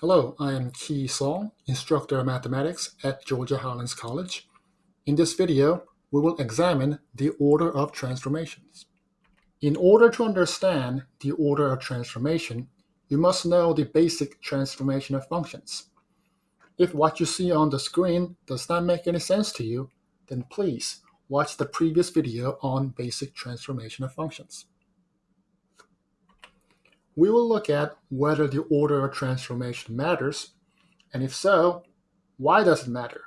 Hello, I am Kee Song, instructor of mathematics at Georgia Highlands College. In this video, we will examine the order of transformations. In order to understand the order of transformation, you must know the basic transformation of functions. If what you see on the screen does not make any sense to you, then please watch the previous video on basic transformation of functions. We will look at whether the order of transformation matters, and if so, why does it matter?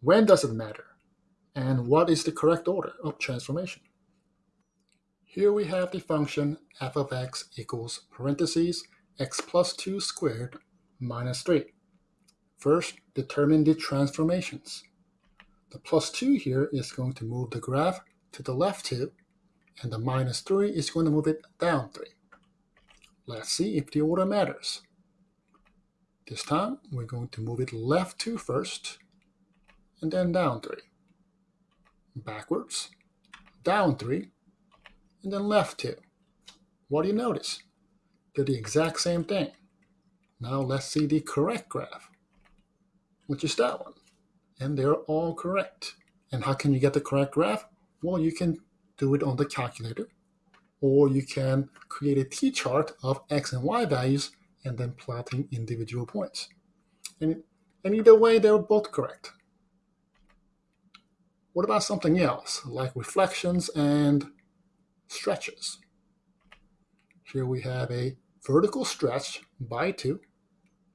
When does it matter? And what is the correct order of transformation? Here we have the function f of x equals parentheses x plus 2 squared minus 3. First, determine the transformations. The plus 2 here is going to move the graph to the left 2, and the minus 3 is going to move it down 3. Let's see if the order matters. This time, we're going to move it left 2 first, and then down 3. Backwards, down 3, and then left 2. What do you notice? They're the exact same thing. Now let's see the correct graph, which is that one. And they're all correct. And how can you get the correct graph? Well, you can do it on the calculator or you can create a t-chart of x and y values and then plotting individual points. And, and either way, they're both correct. What about something else, like reflections and stretches? Here we have a vertical stretch by 2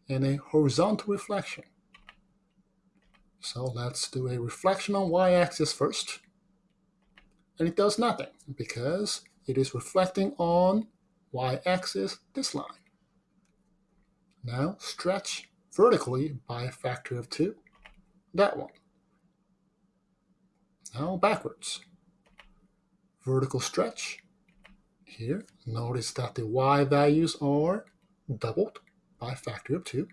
and a horizontal reflection. So let's do a reflection on y-axis first. And it does nothing because it is reflecting on y-axis this line. Now stretch vertically by a factor of 2, that one. Now backwards. Vertical stretch. Here, notice that the y values are doubled by a factor of 2.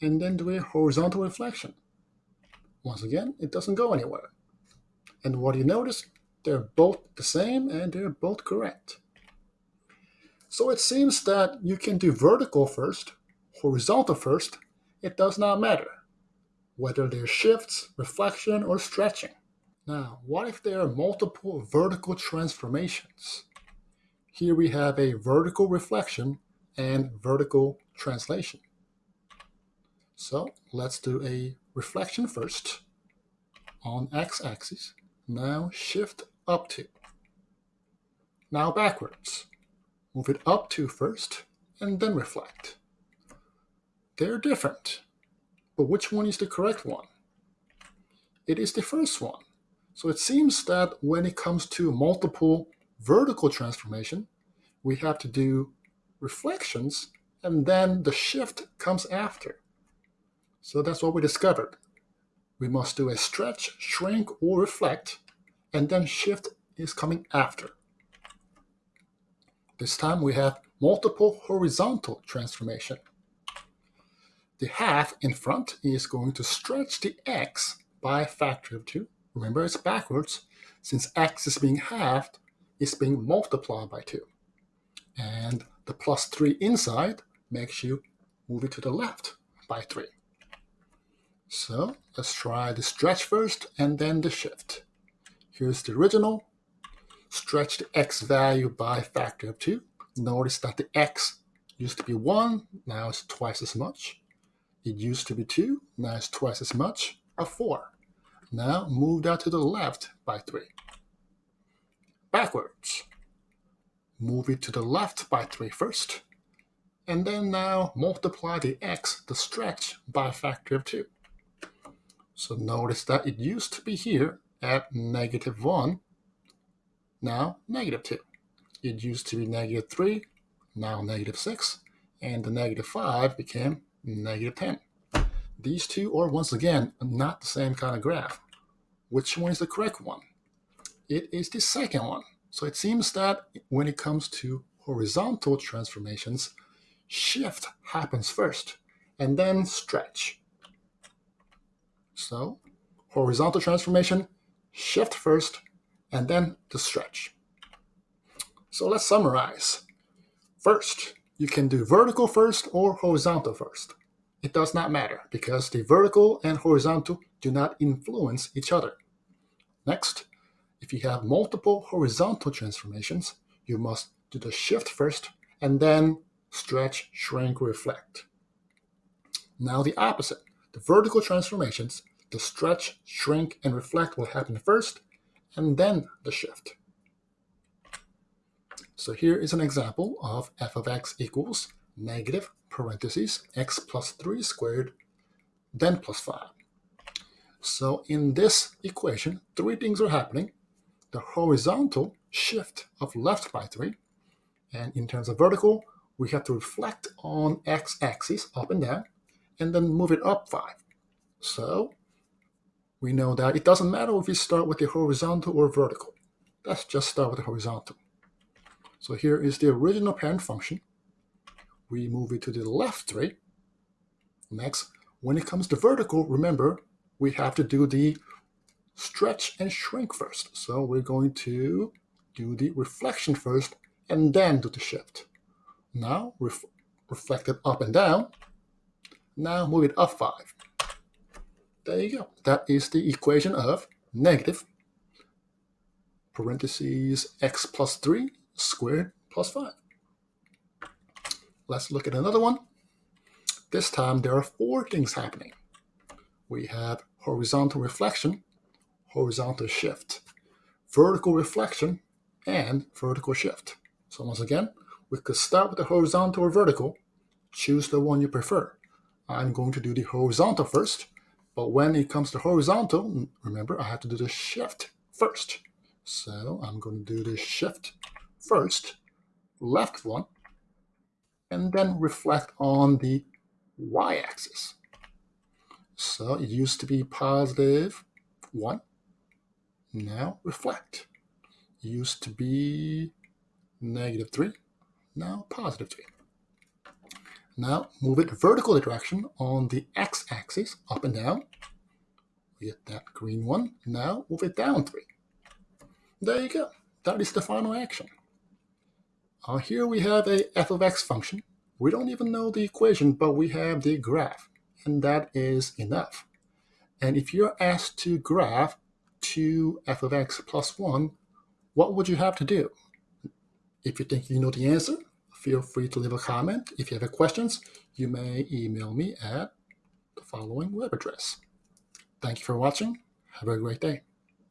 And then do a horizontal reflection. Once again, it doesn't go anywhere. And what do you notice? They're both the same and they're both correct. So it seems that you can do vertical first, horizontal first, it does not matter whether they're shifts, reflection, or stretching. Now, what if there are multiple vertical transformations? Here we have a vertical reflection and vertical translation. So let's do a reflection first on x-axis. Now shift up 2. Now backwards. Move it up 2 first, and then reflect. They're different, but which one is the correct one? It is the first one. So it seems that when it comes to multiple vertical transformation, we have to do reflections, and then the shift comes after. So that's what we discovered. We must do a stretch, shrink, or reflect and then shift is coming after. This time we have multiple horizontal transformation. The half in front is going to stretch the x by a factor of 2. Remember, it's backwards. Since x is being halved, it's being multiplied by 2. And the plus 3 inside makes you move it to the left by 3. So let's try the stretch first and then the shift. Here's the original. Stretch the x value by a factor of 2. Notice that the x used to be 1, now it's twice as much. It used to be 2, now it's twice as much, a 4. Now move that to the left by 3. Backwards. Move it to the left by 3 first. And then now multiply the x, the stretch, by a factor of 2. So notice that it used to be here at negative 1, now negative 2. It used to be negative 3, now negative 6, and the negative 5 became negative 10. These two are once again not the same kind of graph. Which one is the correct one? It is the second one. So it seems that when it comes to horizontal transformations, shift happens first, and then stretch. So horizontal transformation, shift first, and then the stretch. So let's summarize. First, you can do vertical first or horizontal first. it does not matter because the vertical and horizontal do not influence each other. Next, if you have multiple horizontal transformations, you must do the shift first and then stretch, shrink, reflect. Now the opposite. The vertical transformations, the stretch, shrink, and reflect will happen first, and then the shift. So here is an example of f of x equals negative parentheses x plus 3 squared, then plus 5. So in this equation, three things are happening. The horizontal shift of left by 3, and in terms of vertical, we have to reflect on x-axis up and down, and then move it up 5. So we know that it doesn't matter if we start with the horizontal or vertical. Let's just start with the horizontal. So here is the original parent function. We move it to the left 3. Next, when it comes to vertical, remember, we have to do the stretch and shrink first. So we're going to do the reflection first and then do the shift. Now ref reflect it up and down. Now move it up 5. There you go. That is the equation of negative parentheses x plus 3 squared plus 5. Let's look at another one. This time there are four things happening. We have horizontal reflection, horizontal shift, vertical reflection, and vertical shift. So once again, we could start with the horizontal or vertical. Choose the one you prefer. I'm going to do the horizontal first, but when it comes to horizontal, remember I have to do the shift first. So I'm going to do the shift first, left one, and then reflect on the y-axis. So it used to be positive 1. Now reflect. It used to be negative 3. Now positive 3. Now move it vertical direction on the x-axis, up and down. We get that green one. Now move it down 3. There you go. That is the final action. Uh, here we have a f of x function. We don't even know the equation, but we have the graph, and that is enough. And if you're asked to graph 2 f of x plus 1, what would you have to do? If you think you know the answer, feel free to leave a comment. If you have questions, you may email me at the following web address. Thank you for watching. Have a great day.